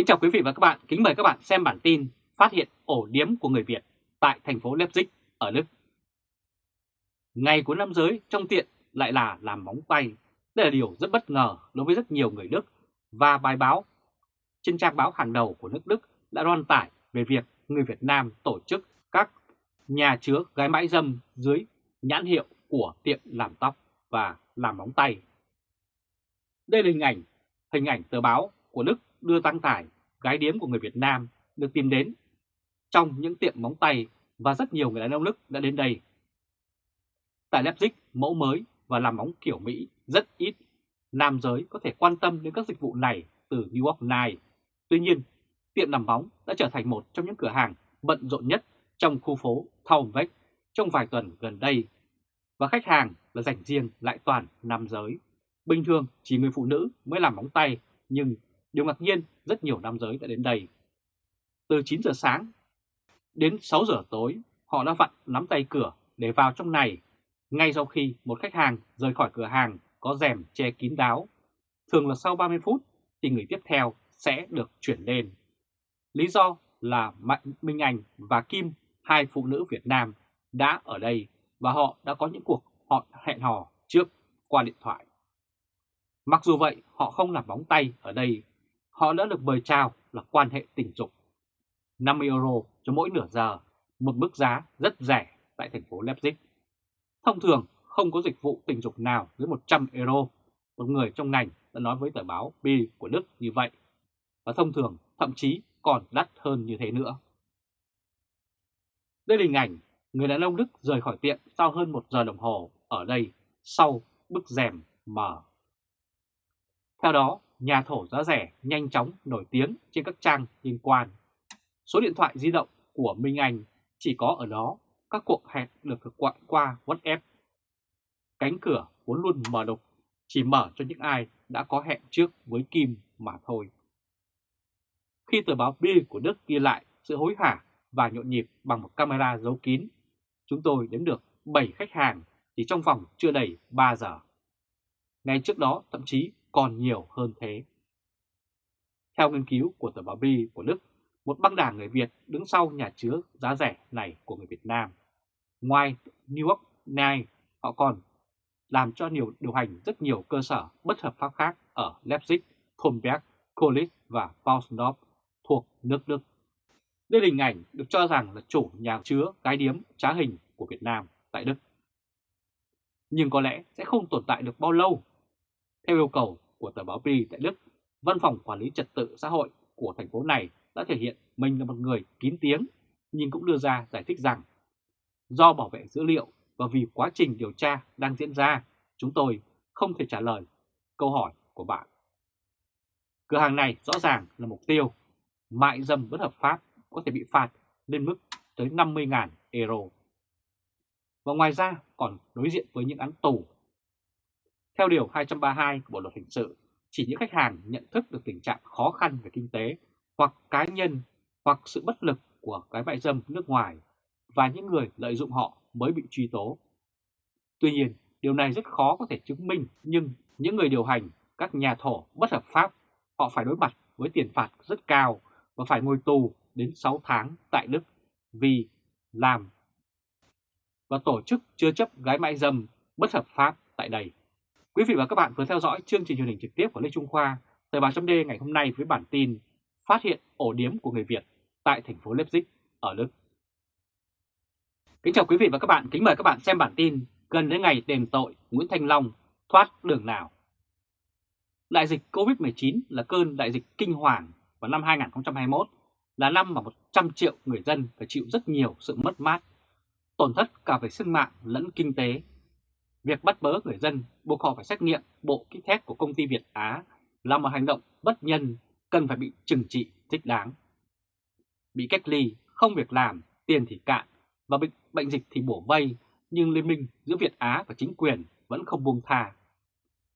Kính chào quý vị và các bạn, kính mời các bạn xem bản tin phát hiện ổ điếm của người Việt tại thành phố Leipzig ở Đức. Ngày của nam giới trong tiện lại là làm móng tay. Đây là điều rất bất ngờ đối với rất nhiều người Đức và bài báo trên trang báo hàng đầu của nước Đức đã loan tải về việc người Việt Nam tổ chức các nhà chứa gái mãi dâm dưới nhãn hiệu của tiệm làm tóc và làm móng tay. Đây là hình ảnh, hình ảnh tờ báo của Đức đưa tăng tải gái điếm của người Việt Nam được tìm đến trong những tiệm móng tay và rất nhiều người đàn ông Đức đã đến đây. Tại Leipzig, mẫu mới và làm móng kiểu Mỹ rất ít. Nam giới có thể quan tâm đến các dịch vụ này từ New York này Tuy nhiên, tiệm làm móng đã trở thành một trong những cửa hàng bận rộn nhất trong khu phố Thaumbeck trong vài tuần gần đây. Và khách hàng là dành riêng lại toàn nam giới. Bình thường chỉ người phụ nữ mới làm móng tay, nhưng điều ngạc nhiên rất nhiều nam giới đã đến đây. Từ 9 giờ sáng đến 6 giờ tối, họ đã vặn nắm tay cửa để vào trong này, ngay sau khi một khách hàng rời khỏi cửa hàng có rèm che kín đáo. Thường là sau 30 phút thì người tiếp theo sẽ được chuyển lên. Lý do là Mạnh Minh Anh và Kim, hai phụ nữ Việt Nam, đã ở đây và họ đã có những cuộc họ hẹn hò trước qua điện thoại. Mặc dù vậy, họ không làm bóng tay ở đây, họ đã được mời chào là quan hệ tình dục. 50 euro cho mỗi nửa giờ, một mức giá rất rẻ tại thành phố Leipzig. Thông thường không có dịch vụ tình dục nào dưới 100 euro. Một người trong ngành đã nói với tờ báo B của Đức như vậy. Và thông thường thậm chí còn đắt hơn như thế nữa. Đây là hình ảnh người đàn ông Đức rời khỏi tiệm sau hơn một giờ đồng hồ ở đây sau bức rèm mở. Theo đó, nhà thổ giá rẻ nhanh chóng nổi tiếng trên các trang liên quan. Số điện thoại di động của Minh Anh chỉ có ở đó các cuộc hẹn được thực hiện qua WhatsApp. Cánh cửa vốn luôn mở độc, chỉ mở cho những ai đã có hẹn trước với Kim mà thôi. Khi tờ báo Bill của Đức ghi lại sự hối hả và nhộn nhịp bằng một camera giấu kín, chúng tôi đếm được 7 khách hàng chỉ trong vòng chưa đầy 3 giờ. Ngay trước đó thậm chí còn nhiều hơn thế. Theo nghiên cứu của tờ báo Bi của Đức, một băng đảng người Việt đứng sau nhà chứa giá rẻ này của người Việt Nam. Ngoài New York Night, họ còn làm cho nhiều điều hành rất nhiều cơ sở bất hợp pháp khác ở Leipzig, Kronberg, Kolis và Pausendorf thuộc nước Đức. Đây là hình ảnh được cho rằng là chủ nhà chứa cái điếm trá hình của Việt Nam tại Đức. Nhưng có lẽ sẽ không tồn tại được bao lâu. Theo yêu cầu của tờ báo Bi tại Đức, Văn phòng Quản lý Trật tự xã hội của thành phố này đã thể hiện mình là một người kín tiếng, nhưng cũng đưa ra giải thích rằng do bảo vệ dữ liệu và vì quá trình điều tra đang diễn ra, chúng tôi không thể trả lời câu hỏi của bạn. Cửa hàng này rõ ràng là mục tiêu, mại dâm bất hợp pháp có thể bị phạt lên mức tới 50.000 euro. Và ngoài ra còn đối diện với những án tù. Theo Điều 232 của Bộ Luật Hình sự, chỉ những khách hàng nhận thức được tình trạng khó khăn về kinh tế hoặc cá nhân hoặc sự bất lực của cái mại dâm nước ngoài và những người lợi dụng họ mới bị truy tố. Tuy nhiên, điều này rất khó có thể chứng minh nhưng những người điều hành các nhà thổ bất hợp pháp họ phải đối mặt với tiền phạt rất cao và phải ngồi tù đến 6 tháng tại Đức vì làm và tổ chức chưa chấp gái mại dâm bất hợp pháp tại đây. Quý vị và các bạn vừa theo dõi chương trình truyền hình trực tiếp của Lê Trung Khoa, Thời báo chấm ngày hôm nay với bản tin Phát hiện ổ điếm của người Việt tại thành phố Leipzig ở Đức. Kính chào quý vị và các bạn, kính mời các bạn xem bản tin gần đến ngày đền tội Nguyễn Thanh Long thoát đường nào. Đại dịch Covid-19 là cơn đại dịch kinh hoàng vào năm 2021 là năm mà 100 triệu người dân phải chịu rất nhiều sự mất mát, tổn thất cả về sinh mạng lẫn kinh tế. Việc bắt bớ người dân buộc họ phải xét nghiệm bộ kit test của công ty Việt Á là một hành động bất nhân cần phải bị trừng trị thích đáng. Bị cách ly, không việc làm, tiền thì cạn và bệnh, bệnh dịch thì bổ vây, nhưng liên minh giữa Việt Á và chính quyền vẫn không buông tha.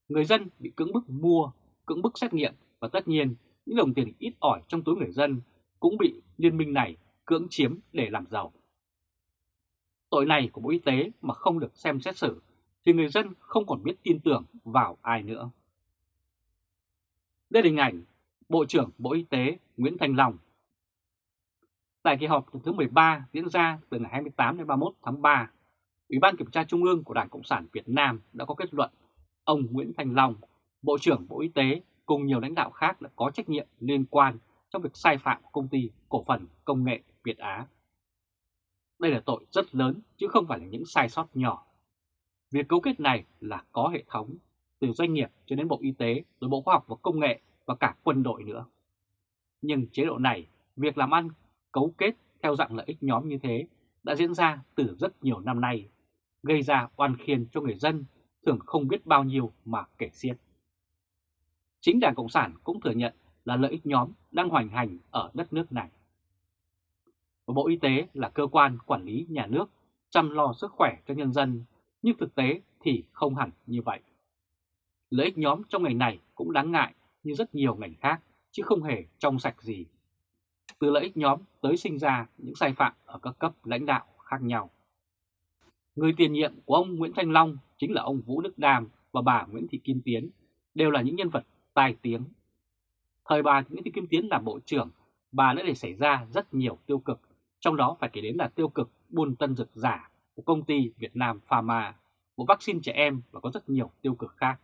Người dân bị cưỡng bức mua, cưỡng bức xét nghiệm và tất nhiên những đồng tiền ít ỏi trong túi người dân cũng bị liên minh này cưỡng chiếm để làm giàu. Tội này của Bộ Y tế mà không được xem xét xử thì người dân không còn biết tin tưởng vào ai nữa. Đây là hình ảnh Bộ trưởng Bộ Y tế Nguyễn Thành Long. Tại kỳ họp thứ 13 diễn ra từ ngày 28 đến 31 tháng 3, Ủy ban Kiểm tra Trung ương của Đảng Cộng sản Việt Nam đã có kết luận ông Nguyễn Thành Long, Bộ trưởng Bộ Y tế cùng nhiều lãnh đạo khác đã có trách nhiệm liên quan trong việc sai phạm của công ty cổ phần công nghệ Việt Á. Đây là tội rất lớn chứ không phải là những sai sót nhỏ. Việc cấu kết này là có hệ thống, từ doanh nghiệp cho đến Bộ Y tế, rồi Bộ Khoa học và Công nghệ và cả quân đội nữa. Nhưng chế độ này, việc làm ăn cấu kết theo dạng lợi ích nhóm như thế đã diễn ra từ rất nhiều năm nay, gây ra oan khiên cho người dân thường không biết bao nhiêu mà kể xiết. Chính Đảng Cộng sản cũng thừa nhận là lợi ích nhóm đang hoành hành ở đất nước này. Và Bộ Y tế là cơ quan quản lý nhà nước chăm lo sức khỏe cho nhân dân, nhưng thực tế thì không hẳn như vậy. Lợi ích nhóm trong ngành này cũng đáng ngại như rất nhiều ngành khác, chứ không hề trong sạch gì. Từ lợi ích nhóm tới sinh ra những sai phạm ở các cấp lãnh đạo khác nhau. Người tiền nhiệm của ông Nguyễn Thanh Long chính là ông Vũ Đức Đàm và bà Nguyễn Thị Kim Tiến, đều là những nhân vật tai tiếng. Thời bà Nguyễn Thị Kim Tiến làm bộ trưởng, bà đã để xảy ra rất nhiều tiêu cực, trong đó phải kể đến là tiêu cực buôn tân dược giả của công ty Việt Nam Pharma, bộ vaccine trẻ em và có rất nhiều tiêu cực khác.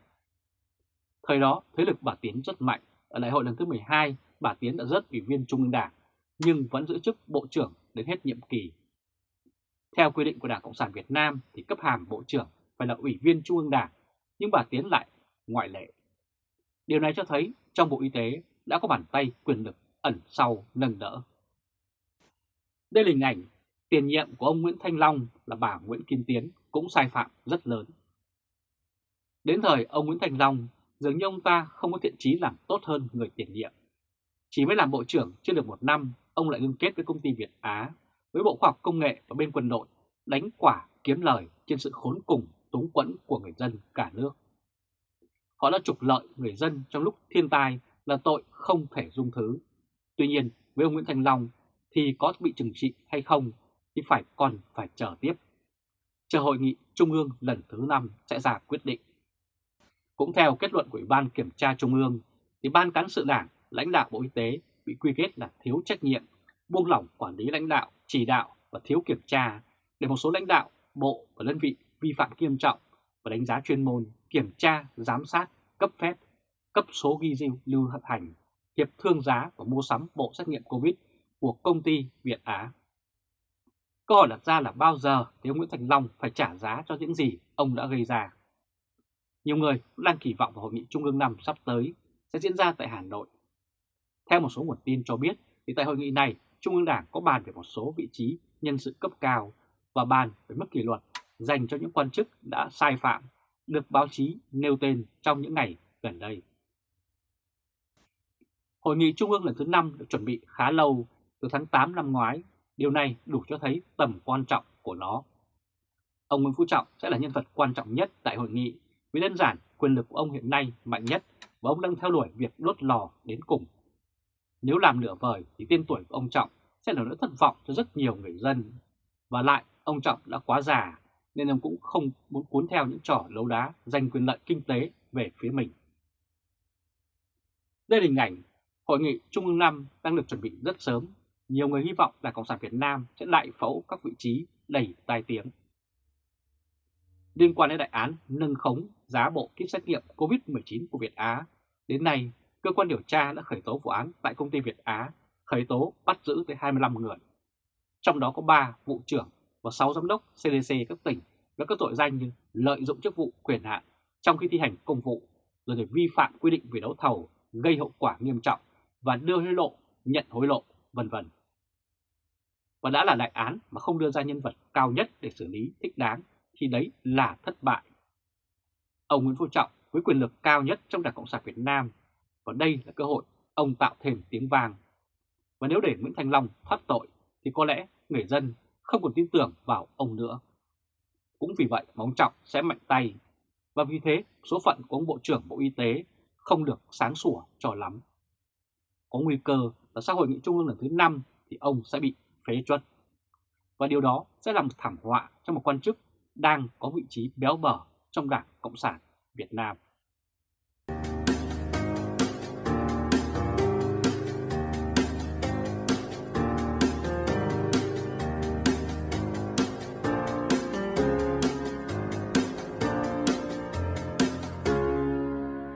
Thời đó, thế lực bà Tiến rất mạnh. Ở đại hội lần thứ 12, bà Tiến đã rớt ủy viên Trung ương Đảng, nhưng vẫn giữ chức Bộ trưởng đến hết nhiệm kỳ. Theo quy định của Đảng Cộng sản Việt Nam thì cấp hàm Bộ trưởng phải là ủy viên Trung ương Đảng, nhưng bà Tiến lại ngoại lệ. Điều này cho thấy trong Bộ Y tế đã có bàn tay quyền lực ẩn sau nâng đỡ. Đây là hình ảnh tiền nhiệm của ông Nguyễn Thanh Long là bà Nguyễn Kim Tiến cũng sai phạm rất lớn. Đến thời ông Nguyễn Thanh Long, dường như ông ta không có thiện chí làm tốt hơn người tiền nhiệm. Chỉ mới làm bộ trưởng chưa được một năm, ông lại liên kết với công ty Việt Á, với Bộ Khoa học Công nghệ và bên quân đội, đánh quả kiếm lời trên sự khốn cùng túng quẫn của người dân cả nước. Họ đã trục lợi người dân trong lúc thiên tai là tội không thể dung thứ. Tuy nhiên, với ông Nguyễn Thành Long thì có bị trừng trị hay không thì phải còn phải chờ tiếp. Chờ hội nghị Trung ương lần thứ 5 sẽ ra quyết định. Cũng theo kết luận của Ủy ban Kiểm tra Trung ương, thì Ban Cán sự Đảng, lãnh đạo Bộ Y tế bị quy kết là thiếu trách nhiệm, buông lỏng quản lý lãnh đạo, chỉ đạo và thiếu kiểm tra để một số lãnh đạo, bộ và đơn vị vi phạm nghiêm trọng và đánh giá chuyên môn, kiểm tra, giám sát, cấp phép, cấp số ghi lưu lưu hành, hiệp thương giá và mua sắm bộ xét nghiệm COVID của công ty Việt Á. Câu hỏi đặt ra là bao giờ thì ông Nguyễn Thành Long phải trả giá cho những gì ông đã gây ra? Nhiều người cũng đang kỳ vọng vào hội nghị Trung ương năm sắp tới sẽ diễn ra tại Hà Nội. Theo một số nguồn tin cho biết, thì tại hội nghị này, Trung ương Đảng có bàn về một số vị trí nhân sự cấp cao và bàn về mức kỷ luật dành cho những quan chức đã sai phạm được báo chí nêu tên trong những ngày gần đây. Hội nghị Trung ương lần thứ 5 được chuẩn bị khá lâu, từ tháng 8 năm ngoái, điều này đủ cho thấy tầm quan trọng của nó. Ông Nguyễn Phú Trọng sẽ là nhân vật quan trọng nhất tại hội nghị vì đơn giản quyền lực của ông hiện nay mạnh nhất và ông đang theo đuổi việc đốt lò đến cùng. Nếu làm nửa vời thì tên tuổi của ông Trọng sẽ là nỗi thất vọng cho rất nhiều người dân. Và lại, ông Trọng đã quá già nên ông cũng không muốn cuốn theo những trò lấu đá giành quyền lợi kinh tế về phía mình. Đây là hình ảnh Hội nghị Trung ương 5 đang được chuẩn bị rất sớm. Nhiều người hy vọng là Cộng sản Việt Nam sẽ đại phẫu các vị trí đầy tai tiếng. Liên quan đến đại án nâng khống giá bộ kit xét nghiệm COVID-19 của Việt Á, đến nay cơ quan điều tra đã khởi tố vụ án tại công ty Việt Á, khởi tố bắt giữ tới 25 người. Trong đó có 3 vụ trưởng và 6 giám đốc CDC các tỉnh với các tội danh như lợi dụng chức vụ quyền hạn trong khi thi hành công vụ, rồi để vi phạm quy định về đấu thầu gây hậu quả nghiêm trọng và đưa hối lộ, nhận hối lộ, vân vân. Và đã là đại án mà không đưa ra nhân vật cao nhất để xử lý thích đáng, thì đấy là thất bại. Ông Nguyễn Phú Trọng với quyền lực cao nhất trong Đảng Cộng sản Việt Nam, và đây là cơ hội ông tạo thêm tiếng vang. Và nếu để Nguyễn Thành Long thoát tội, thì có lẽ người dân không còn tin tưởng vào ông nữa. Cũng vì vậy mà ông Trọng sẽ mạnh tay và vì thế, số phận của ông Bộ trưởng Bộ Y tế không được sáng sủa cho lắm. Có nguy cơ là sau hội nghị trung ương lần thứ 5 thì ông sẽ bị phế truất. Và điều đó sẽ làm thảm họa cho một quan chức đang có vị trí béo bở trong Đảng Cộng sản Việt Nam.